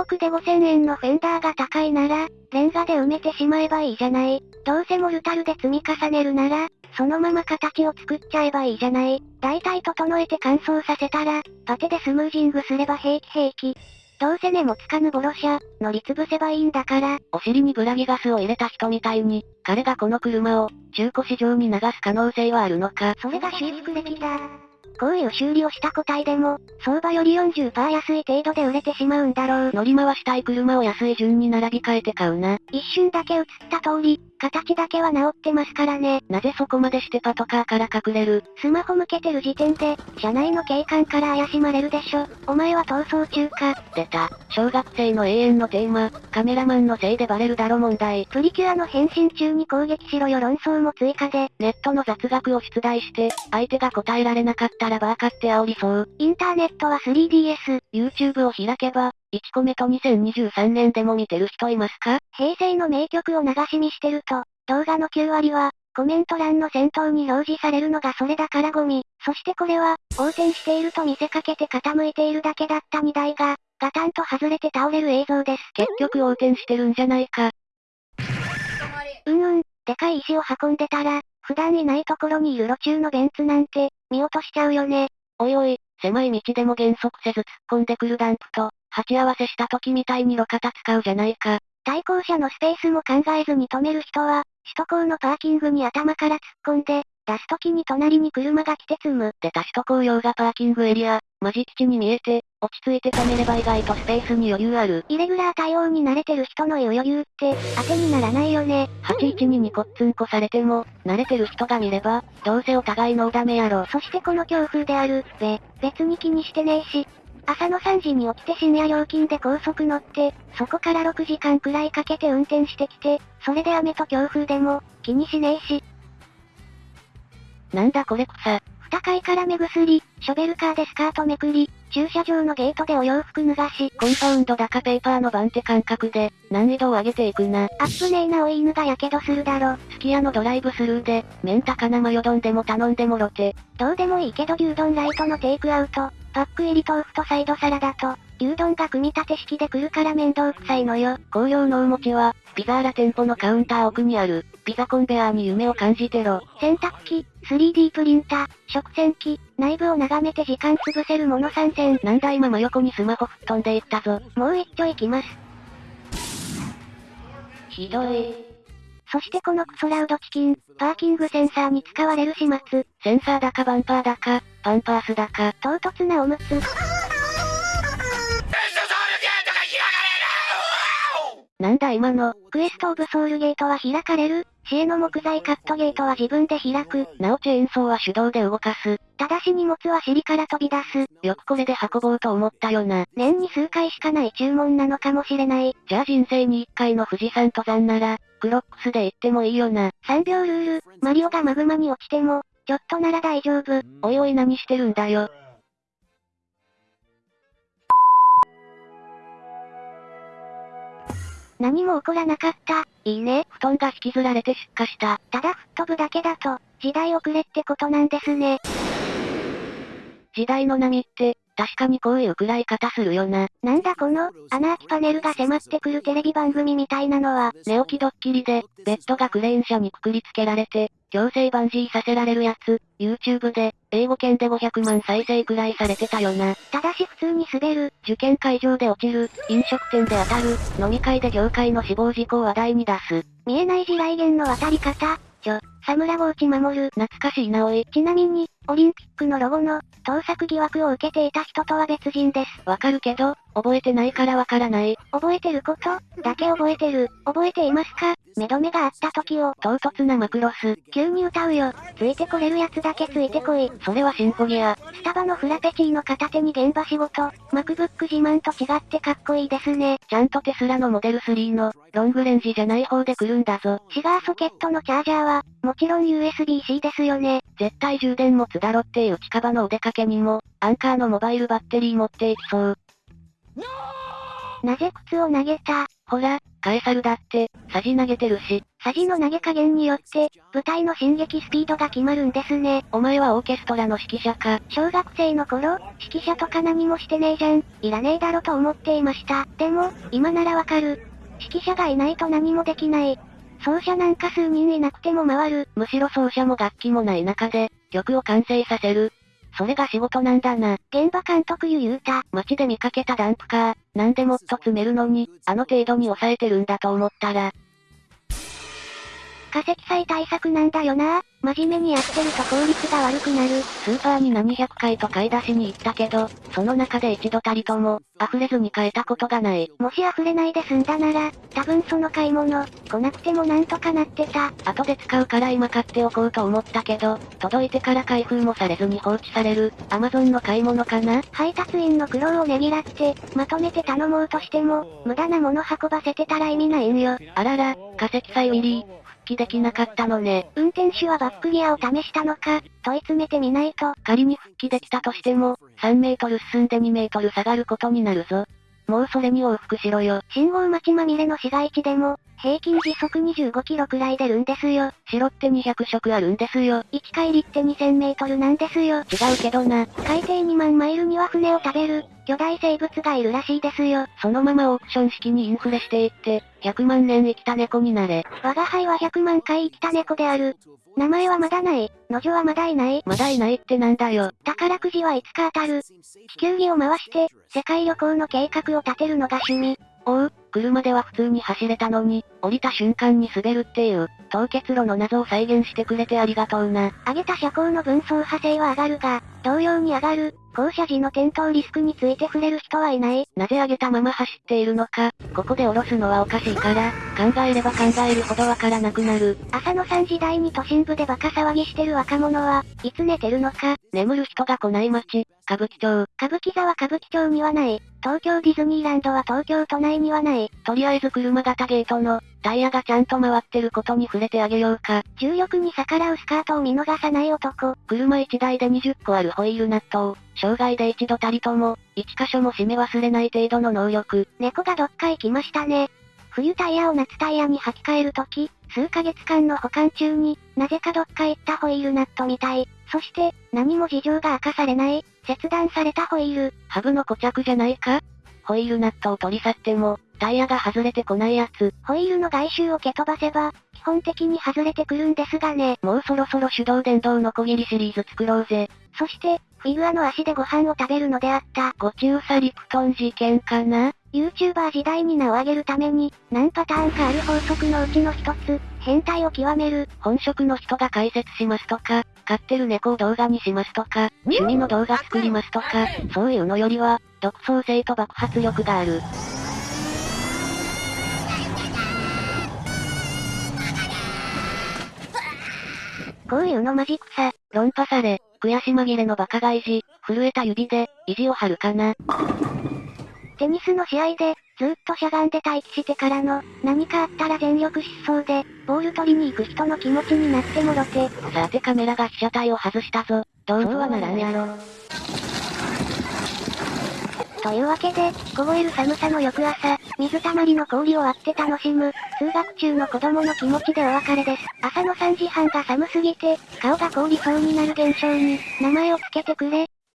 1億で5000円のフェンダーが高いなら、レンガで埋めてしまえばいいじゃない。どうせモルタルで積み重ねるなら、そのまま形を作っちゃえばいいじゃない。大体整えて乾燥させたら、パテでスムージングすれば平気平気。どうせ根もつかぬボロシャ、乗り潰せばいいんだから。お尻にブラギガスを入れた人みたいに、彼がこの車を、中古市場に流す可能性はあるのか。それが修復歴だ。こういう修理をした個体でも、相場より40%安い程度で売れてしまうんだろう。乗り回したい車を安い順に並び替えて買うな。一瞬だけ映った通り、形だけは治ってますからね。なぜそこまでしてパトカーから隠れる？スマホ向けてる時点で、車内の警官から怪しまれるでしょ。お前は逃走中か。出た。小学生の永遠のテーマ、カメラマンのせいでバレるだろ問題。プリキュアの変身中に攻撃しろよ論争も追加で。ネットの雑学を出題して、相手が答えられなかったらバーカって煽りそう。インターネットは 3DS。YouTube を開けば、1個目と2023年でも見てる人いますか？平成の名曲を流し見してると、動画の9割は、コメント欄の先頭に表示されるのがそれだからゴミ。そしてこれは、横転していると見せかけて傾いているだけだった荷台が、ガタンと外れて倒れる映像です。結局横転してるんじゃないか。うんうん、でかい石を運んでたら、普段いないところにいる路中のベンツなんて、見落としちゃうよね。おいおい、狭い道でも減速せず突っ込んでくるダンプと、鉢合わせした時みたいに路肩使うじゃないか。対向車のスペースも考えずに止める人は、首都高のパーキングに頭から突っ込んで、出す時に隣に車が来て積む。で他首都高用がパーキングエリア、マジ基地に見えて、落ち着いて止めれば意外とスペースに余裕ある。イレギュラー対応に慣れてる人の言う余裕って、当てにならないよね。81ににこっつんこされても、慣れてる人が見れば、どうせお互いのダメやろ。そしてこの強風である、べ、別に気にしてねえし、朝の3時に起きて深夜料金で高速乗って、そこから6時間くらいかけて運転してきて、それで雨と強風でも、気にしねえし。なんだこれ草。二階から目薬、ショベルカーでスカートめくり、駐車場のゲートでお洋服脱がし、コンパウンド高ペーパーの番手感覚で、難易度を上げていくな。アップネイなお犬が火傷するだろ。すき家のドライブスルーで、麺高なマヨ丼でも頼んでもろて。どうでもいいけど牛丼ライトのテイクアウト、パック入り豆腐とサイドサラダと、牛丼が組み立て式で来るから面倒くさいのよ。紅葉のお餅は、ピザーラ店舗のカウンター奥にある、ピザコンベアーに夢を感じてろ。洗濯機、3D プリンター、食洗機、内部を眺めて時間潰せるもの参戦。なんだ今真横にスマホ吹っ飛んでいったぞ。もう一丁行きます。ひどい。そしてこのクソラウドチキン、パーキングセンサーに使われる始末。センサーだかバンパーだか、パンパースだか。唐突なおむつ。今の、クエストオブソウルゲートは開かれる？市営の木材カットゲートは自分で開く。なおチェーンソーは手動で動かす。ただし荷物は尻から飛び出す。よくこれで運ぼうと思ったよな。年に数回しかない注文なのかもしれない。じゃあ人生に一回の富士山登山なら、クロックスで行ってもいいよな。3秒ルール、マリオがマグマに落ちても、ちょっとなら大丈夫。おいおい何してるんだよ。何も起こらなかった。いいね。布団が引きずられて出荷した。ただ吹っ飛ぶだけだと、時代遅れってことなんですね。時代の波って、確かにこういう暗い方するよな。なんだこの、穴開きパネルが迫ってくるテレビ番組みたいなのは。寝起きドッキリで、ベッドがクレーン車にくくりつけられて、強制バンジーさせられるやつ、YouTube で、英語圏で500万再生くらいされてたよな。ただし普通に滑る、受験会場で落ちる、飲食店で当たる、飲み会で業界の死亡事故を話題に出す。見えない地雷原の渡り方、ちょ、サムラゴーチ守る。懐かしいなおい。ちなみに、オリンピックのロゴの、盗作疑惑を受けていた人とは別人です。わかるけど、覚えてないからわからない。覚えてること？だけ覚えてる。覚えていますか？目止めがあった時を。唐突なマクロス。急に歌うよ。ついてこれるやつだけついてこい。それはシンフォギア。スタバのフラペチーノ片手に現場仕事。MacBook 自慢と違ってかっこいいですね。ちゃんとテスラのモデル3の、ロングレンジじゃない方で来るんだぞ。シガーソケットのチャージャーは、もちろん USB-C ですよね。絶対充電持つだろっていう近場のお出かけにも、アンカーのモバイルバッテリー持っていきそう。なぜ靴を投げた？ほら、カエサルだって、さじ投げてるし。サジの投げ加減によって、舞台の進撃スピードが決まるんですね。お前はオーケストラの指揮者か。小学生の頃、指揮者とか何もしてねえじゃん。いらねえだろと思っていました。でも、今ならわかる。指揮者がいないと何もできない。奏者なんか数人いなくても回る。むしろ奏者も楽器もない中で、曲を完成させる。それが仕事なんだな。現場監督ゆ言うた。街で見かけたダンプカー、なんでもっと詰めるのに、あの程度に抑えてるんだと思ったら。化石祭対策なんだよな。真面目にやってると効率が悪くなる。スーパーに何百回と買い出しに行ったけど、その中で一度たりとも、溢れずに買えたことがない。もし溢れないで済んだなら、多分その買い物、来なくてもなんとかなってた。後で使うから今買っておこうと思ったけど、届いてから開封もされずに放置される、アマゾンの買い物かな？配達員の苦労をねぎらって、まとめて頼もうとしても、無駄なもの運ばせてたら意味ないんよ。あらら、化石祭ウィリー、揮できなかったのね。運転手はバックギアを試したのか、問い詰めてみないと。仮に復帰できたとしても、3メートル進んで2メートル下がることになるぞ。もうそれに往復しろよ。信号待ちまみれの市街地でも、平均時速25キロくらい出るんですよ。白って200色あるんですよ。1回りって2000メートルなんですよ。違うけどな。海底2万マイルには船を食べる、巨大生物がいるらしいですよ。そのままオークション式にインフレしていって、100万年生きた猫になれ。我が輩は100万回生きた猫である。名前はまだない。の女はまだいない。まだいないってなんだよ。宝くじはいつか当たる。地球儀を回して、世界旅行の計画を立てるのが趣味。おう、車では普通に走れたのに、降りた瞬間に滑るっていう、凍結路の謎を再現してくれてありがとうな。上げた車高の分層派性は上がるが、同様に上がる、降車時の転倒リスクについて触れる人はいない。なぜ上げたまま走っているのか、ここで降ろすのはおかしいから、考えれば考えるほどわからなくなる。朝の3時台に都心部でバカ騒ぎしてる若者は、いつ寝てるのか。眠る人が来ない街、歌舞伎町。歌舞伎座は歌舞伎町にはない。東京ディズニーランドは東京都内にはない。とりあえず車型ゲートの、タイヤがちゃんと回ってることに触れてあげようか。重力に逆らうスカートを見逃さない男。車1台で20個あるホイールナットを、生涯で一度たりとも、一箇所も締め忘れない程度の能力。猫がどっか行きましたね。冬タイヤを夏タイヤに履き替えるとき、数ヶ月間の保管中に、なぜかどっか行ったホイールナットみたい。そして、何も事情が明かされない、切断されたホイール。ハブの固着じゃないか？ホイールナットを取り去っても、タイヤが外れてこないやつ。ホイールの外周を蹴飛ばせば、基本的に外れてくるんですがね。もうそろそろ手動電動のこぎりシリーズ作ろうぜ。そして、フィグアの足でご飯を食べるのであった。ご中佐リプトン事件かな ?YouTuber 時代に名を上げるために、何パターンかある法則のうちの一つ、変態を極める。本職の人が解説しますとか、飼ってる猫を動画にしますとか、趣味の動画作りますとか、そういうのよりは、独創性と爆発力がある。こういうのマジ草。論破され、悔し紛れのバカ返し、震えた指で、意地を張るかな。テニスの試合で、ずっとしゃがんで待機してからの、何かあったら全力疾走で、ボール取りに行く人の気持ちになってもろて。さてカメラが被写体を外したぞ。どうはならんやろ。というわけで、凍える寒さの翌朝、水たまりの氷を割って楽しむ、通学中の子供の気持ちでお別れです。朝の3時半が寒すぎて、顔が凍りそうになる現象に、名前を付けてくれ、